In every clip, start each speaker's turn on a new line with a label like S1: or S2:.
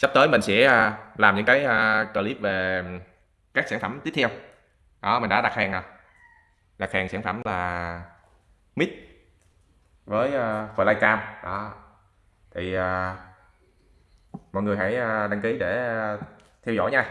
S1: sắp tới mình sẽ à, làm những cái à, clip về các sản phẩm tiếp theo. Đó, mình đã đặt hàng rồi. Đặt hàng sản phẩm là mic với à, flycam. Đó. Thì mọi người hãy đăng ký để theo dõi nha.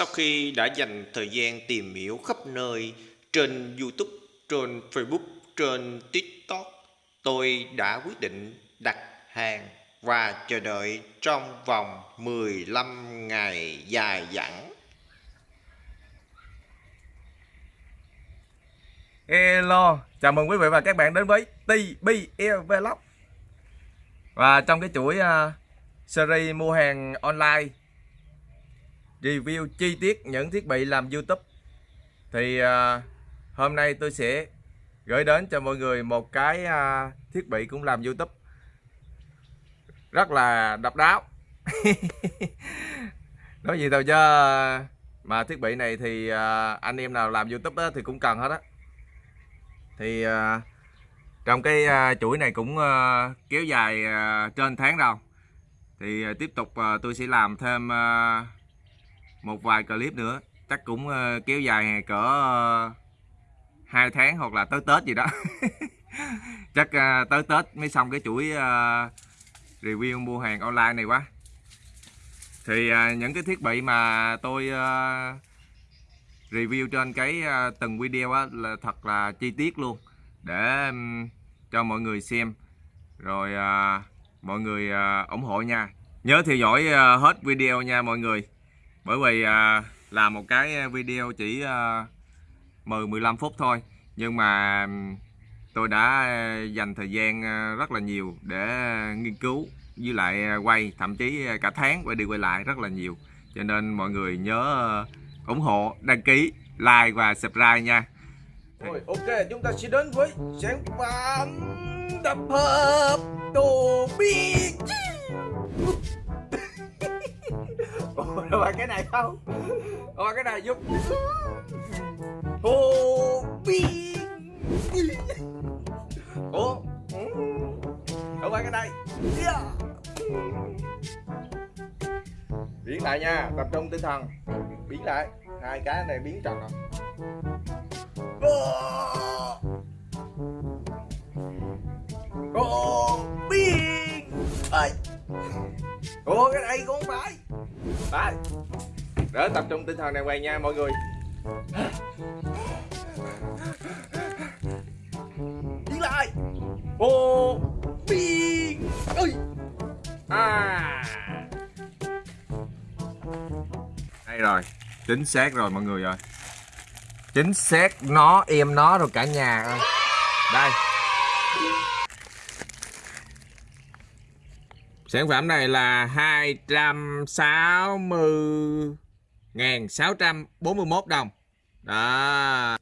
S2: Sau khi đã dành thời gian tìm hiểu khắp nơi trên YouTube, trên Facebook, trên TikTok, tôi đã quyết định đặt hàng và chờ đợi trong vòng 15 ngày dài dẳng.
S1: Hello, chào mừng quý vị và các bạn đến với TBL Vlog Và trong cái chuỗi uh, series mua hàng online review chi tiết những thiết bị làm YouTube. Thì à, hôm nay tôi sẽ gửi đến cho mọi người một cái à, thiết bị cũng làm YouTube. Rất là độc đáo. Nói gì đâu chứ mà thiết bị này thì à, anh em nào làm YouTube đó thì cũng cần hết á. Thì à, trong cái à, chuỗi này cũng à, kéo dài à, trên tháng rồi thì à, tiếp tục à, tôi sẽ làm thêm à, một vài clip nữa. Chắc cũng ờ, kéo dài cỡ ờ, hai tháng hoặc là tới Tết gì đó. Chắc ờ, tới Tết mới xong cái chuỗi review mua hàng online này quá. Thì những cái thiết bị mà tôi review trên cái từng video á, là thật là chi tiết luôn. Để cho mọi người xem. Rồi mọi người ủng hộ nha. Nhớ theo dõi hết video nha mọi người bởi vì à, làm một cái à, video chỉ à, 10 15 phút thôi. Nhưng mà tôi đã à, dành thời gian à, rất là nhiều để nghiên cứu với lại quay thậm chí cả tháng quay đi quay lại rất là nhiều. Cho nên mọi người nhớ ủng hộ đăng ký like và subscribe nha.
S3: Rồi ok chúng ta sẽ đến với sản phẩm tập hợp Ủa cái này không? Ủa cái này giúp. Ô bi Ủa? Đâu phải cái này. Yeah. Biến lại nha, Tập trung tinh thần. Biến lại. Hai cái này biến tròn rồi. Ủa Biến Ơi Ủa, cái này cũng phải. Đấy Để tập trung tinh thần này quay nha, mọi người. Đi lại. Ô Biên Ơi À.
S1: Đây rồi. Chính xác rồi, mọi người ơi. Chính xác nó em nó rồi cả nhà ơi. Đây. Sản phẩm này là 260.641 đồng. Đó.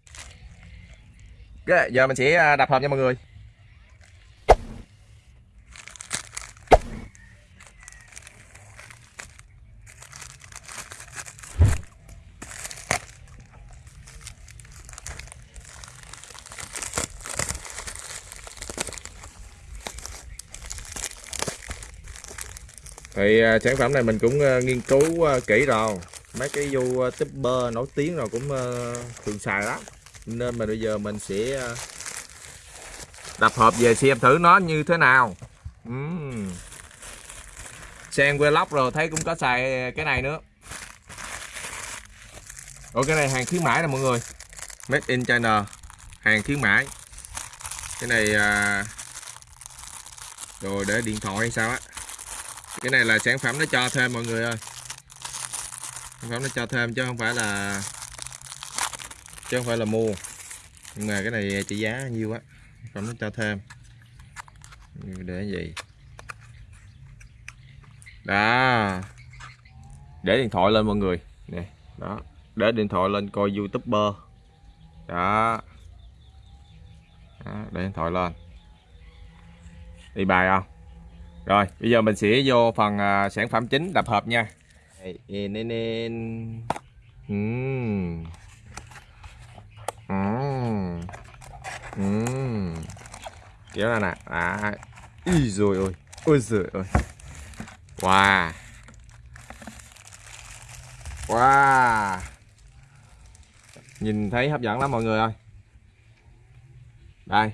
S1: Okay, Giờ mình sẽ à, đập hộp cho mọi người. Thì à, sản phẩm này mình cũng à, nghiên cứu à, kỹ rồi. Mấy cái youtuber nổi tiếng rồi cũng thường xài lắm. Nên mà bây giờ mình sẽ đập hộp về xem thử nó như thế nào. Uhm. sang vlog rồi, thấy cũng có xài cái này nữa. Ồ cái này hàng khuyến mãi nè mọi người. Made in China. Hàng khuyến mãi. Cái này à... Rồi để điện thoại hay sao á cái này là sản phẩm nó cho thêm mọi người ơi. Sản phẩm nó cho thêm chứ không phải là chứ không phải là mua. Nhưng mà cái này trị giá nhiêu á sản phẩm nó cho thêm. Để gì? Đó. Để điện thoại lên mọi người. Nè đó. Để điện thoại lên coi youtuber. Đó, đó để điện thoại lên. Đi bài không? Rồi bây giờ mình sẽ vô phần à, sản phẩm chính đập hộp nha. Nên nên Ừm. Ừm. Ừm. kéo ra nè. À Ý rồi ôi ôi giời ơi. Wow. Wow. Nhìn thấy hấp dẫn lắm mọi người ơi. Đây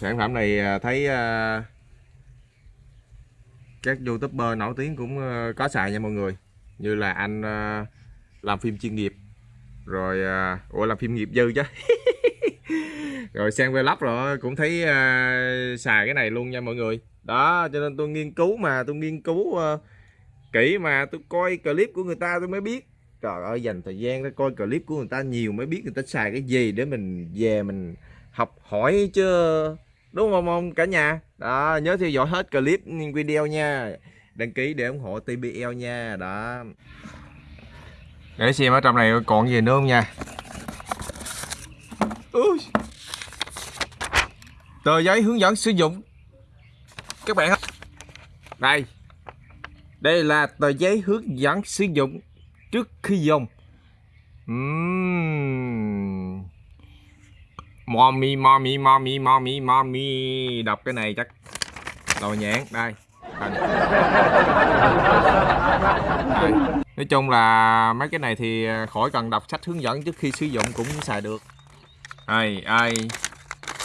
S1: sản phẩm này à, thấy à, các youtuber nổi tiếng cũng à, có xài nha mọi người. Như là anh làm phim chuyên nghiệp, rồi ủa, làm phim nghiệp dư chứ. Rồi sang vlog rồi, cũng thấy xài cái này luôn nha mọi người. Đó, cho nên tôi nghiên cứu mà, tôi nghiên cứu kỹ mà, tôi coi clip của người ta tôi mới biết. Trời ơi, dành thời gian để coi clip của người ta nhiều mới biết người ta xài cái gì để mình về mình học hỏi chứ đúng không, ông, cả nhà? Đó, nhớ theo dõi hết clip video nha. Đăng ký để ủng hộ TBL nha. Đó. Để xem ở trong này còn gì nữa không nha. Ui. tờ giấy hướng dẫn sử dụng. Các bạn đây. Đây là tờ giấy hướng dẫn sử dụng trước khi dùng. Uhm mommy mommy mommy mommy mommy. Đọc cái này chắc đầu nhãn đây. Đây. Đây. nói chung là mấy cái này thì à, khỏi cần đọc sách hướng dẫn trước khi sử dụng cũng xài được. Ai ai.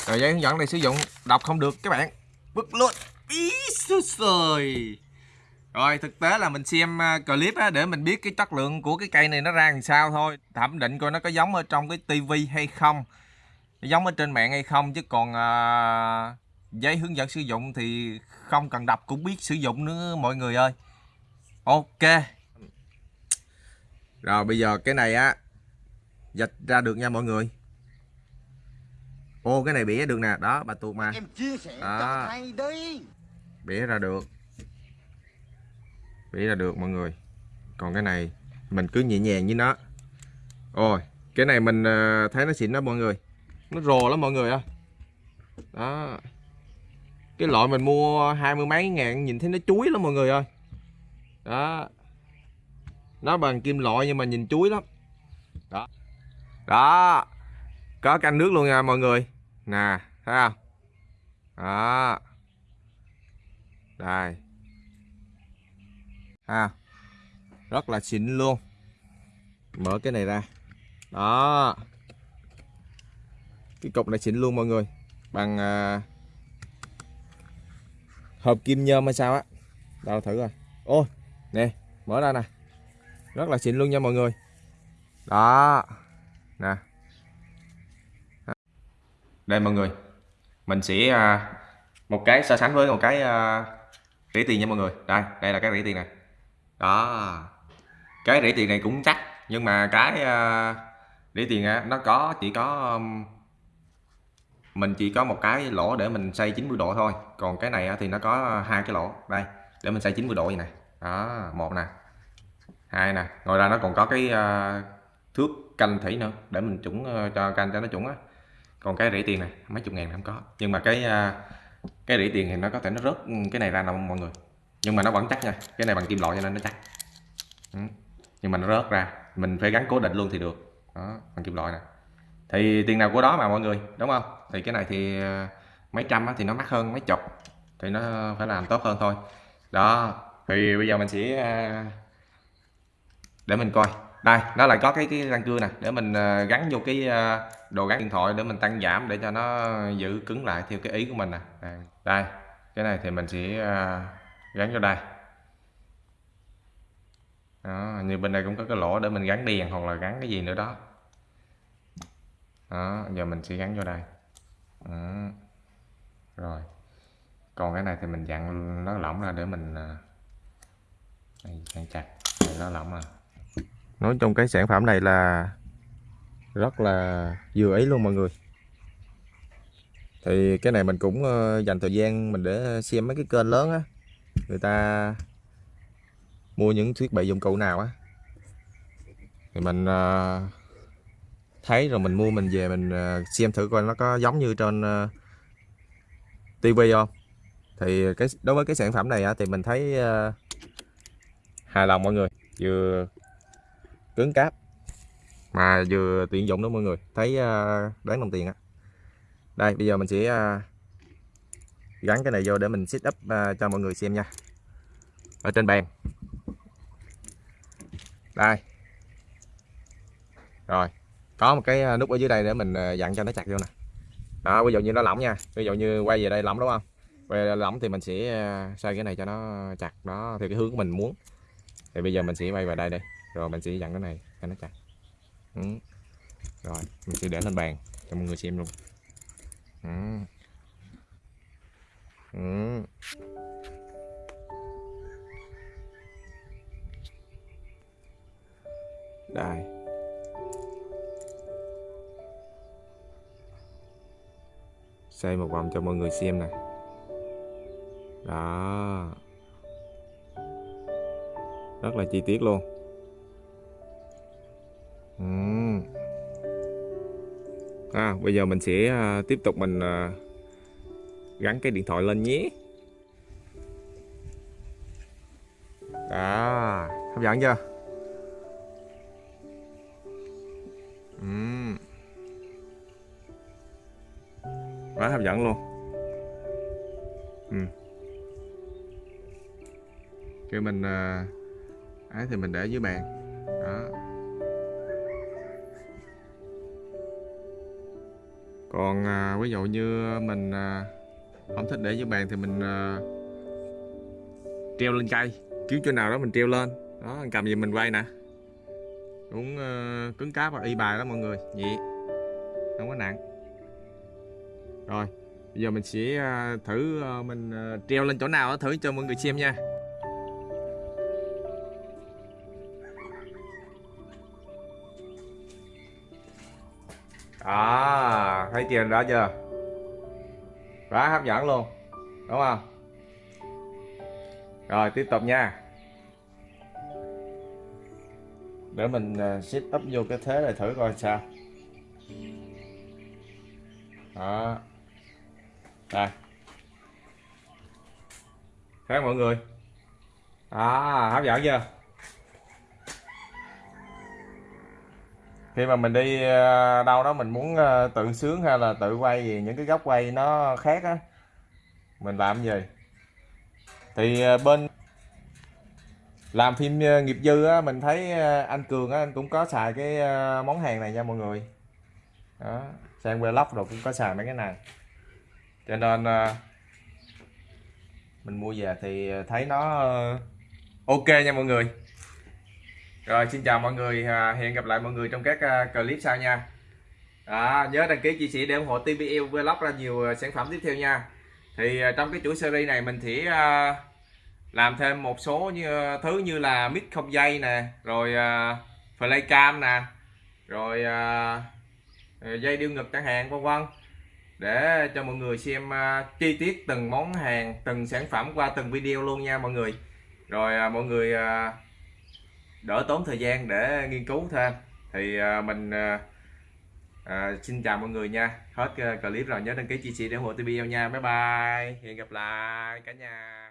S1: Tờ giấy hướng dẫn này sử dụng đọc không được các bạn. Bức luôn ý rồi thực tế là mình xem à, clip á, để mình biết cái chất lượng của cái cây này nó ra làm sao thôi. Thẩm định coi nó có giống ở trong cái tivi hay không giống ở trên mạng hay không chứ còn à, giấy hướng dẫn sử dụng thì không cần đọc cũng biết sử dụng nữa mọi người ơi. Ok. Rồi bây giờ cái này á dịch ra được nha mọi người. Ô cái này bỉa được nè. Đó bà tuột mà.
S4: Em chia sẻ
S1: À.
S4: cho đi
S1: bỉa ra được. Bỉa ra được mọi người. Còn cái này mình cứ nhẹ nhàng với nó. Ôi cái này mình ờ, thấy nó xịn đó mọi người nó rồ lắm mọi người ơi đó. Cái loại mình mua hai mươi mấy ngàn nhìn thấy nó chuối lắm mọi người ơi. Đó. Nó bằng kim loại nhưng mà nhìn chuối lắm. Đó. Đó. Có canh nước luôn nha mọi người. Nè, thấy không? Đó. Đây. Ha rất là xịn luôn. Mở cái này ra. Đó cái cục này xịn luôn mọi người. Bằng à, hộp kim nhôm hay sao á. Đâu thử rồi, ôi nè mở ra nè. Rất là xịn luôn nha mọi người. Đó nè. Đây mọi người mình sẽ à, một cái so sánh với một cái à, rỉ tiền nha mọi người. Đây đây là cái rỉ tiền này. Đó. Cái rỉ tiền này cũng chắc nhưng mà cái à, uh, rỉ tiền á nó có chỉ có um, mình chỉ có một cái lỗ để mình xoay 90 độ thôi. Còn cái này thì nó có hai cái lỗ. Đây để mình xoay 90 độ vậy này đó một nè. Hai nè. Ngoài ra nó còn có cái uh, thước canh thủy nữa để mình chuẩn uh, ờ, cho canh cho nó chuẩn á. Còn cái rỉ tiền này mấy chục ngàn không có. Nhưng mà cái uh, cái rỉ tiền thì nó có thể nó rớt ừ, cái này ra đâu mọi người. Nhưng mà nó vẫn chắc nha. Cái này bằng kim loại cho nên nó chắc. Ừ. nhưng mà nó rớt ra. Mình phải gắn cố định luôn thì được. Đó bằng kim loại nè thì tiền nào của đó mà mọi người đúng không? Thì cái này thì ờ, mấy trăm thì nó mắc hơn mấy chục thì nó phải làm tốt hơn thôi. Đó thì bây giờ mình sẽ ờ, để mình coi. Đây nó lại có cái cái răng cưa nè để mình ờ, gắn vô cái đồ gắn điện thoại để mình tăng giảm để cho nó giữ cứng lại theo cái ý của mình nè. Đây, đây cái này thì mình sẽ gắn vô đây. Đó, như bên đây cũng có cái lỗ để mình gắn đèn hoặc là gắn cái gì nữa đó đó giờ mình sẽ gắn vô đây. Đó. rồi. Còn cái này thì mình dặn nó lỏng ra để mình à, đây, dặn chặt để nó lỏng à nói chung cái sản phẩm này là rất là vừa ý luôn mọi người. Thì cái này mình cũng ờ, dành thời gian mình để xem mấy cái kênh lớn á. Người ta mua những thiết bị dụng cụ nào á. Thì mình ờ, thấy rồi mình mua mình về mình ờ, xem thử coi nó có giống như trên ờ, TV không. Thì cái đối với cái sản phẩm này á, thì mình thấy ờ, hài lòng mọi người vừa cứng cáp mà vừa tiện dụng đó mọi người. Thấy đáng đồng tiền á. Đây bây giờ mình sẽ gắn cái này vô để mình set up cho mọi người xem nha. Ở trên bàn. Đây. Rồi có một cái à, nút ở dưới đây để mình à, dặn cho nó chặt vô nè. Đó, ví dụ như nó lỏng nha. Ví dụ như quay về đây lỏng, đúng không? Quay về lỏng thì mình sẽ à, xoay cái này cho nó chặt. Đó, theo cái hướng của mình muốn. Thì bây giờ mình sẽ quay vào đây đây rồi mình sẽ dặn cái này cho nó chặt. Ừ. rồi, mình sẽ để lên bàn cho mọi người xem luôn. Ừ. Ừ. đây. Xoay một vòng cho mọi người xem nè đó. Rất là chi tiết luôn. À, bây giờ mình sẽ à, tiếp tục mình à, gắn cái điện thoại lên nhé. Đó. Hấp dẫn chưa? Uhm quá hấp dẫn luôn. Ừ. cái mình à, ấy thì mình để dưới bàn. Đó. Còn à, ví dụ như mình à, không thích để dưới bàn thì mình à, treo lên cây. Kiếm chỗ nào đó mình treo lên. Đó cầm gì mình quay nè. Cũng à, cứng cáp và y bài đó mọi người. Vậy. Bây giờ mình sẽ à, thử à, mình à, treo lên chỗ nào đó thử cho mọi người xem nha. À, thấy tiền đó chưa? Quá hấp dẫn luôn đúng không? Rồi tiếp tục nha. Để mình à, up vô cái thế này thử coi sao. Đó đây. Khác mọi người. À hấp dẫn chưa? Khi mà mình đi ờ, đâu đó mình muốn ờ, tự sướng hay là tự quay gì, những cái góc quay nó khác á, mình làm gì? Thì ờ, bên làm phim nghiệp dư á, mình thấy anh cường á, anh cũng có xài cái món hàng này nha mọi người. Đó, sang vlog rồi cũng có xài mấy cái này cho nên ờ, mình mua về thì thấy nó ờ, ok nha mọi người. Rồi xin chào mọi người à, hẹn gặp lại mọi người trong các à, clip sau nha. Đó, nhớ đăng ký chia sẻ để ủng hộ TBL Vlog ra nhiều ờ, sản phẩm tiếp theo nha. Thì trong cái chuỗi series này mình sẽ làm thêm một số như thứ như là mic không dây nè rồi uh, flycam nè rồi uh, dây điêu ngực chẳng hạn vân vân để cho mọi người xem à, chi tiết từng món hàng, từng sản phẩm qua từng video luôn nha mọi người. Rồi à, mọi người à, đỡ tốn thời gian để nghiên cứu thêm. Thì mình xin chào mọi người nha. Hết clip rồi, nhớ đăng ký, chia sẻ để ủng hộ TV nha. Bye bye. Hẹn gặp lại cả nhà.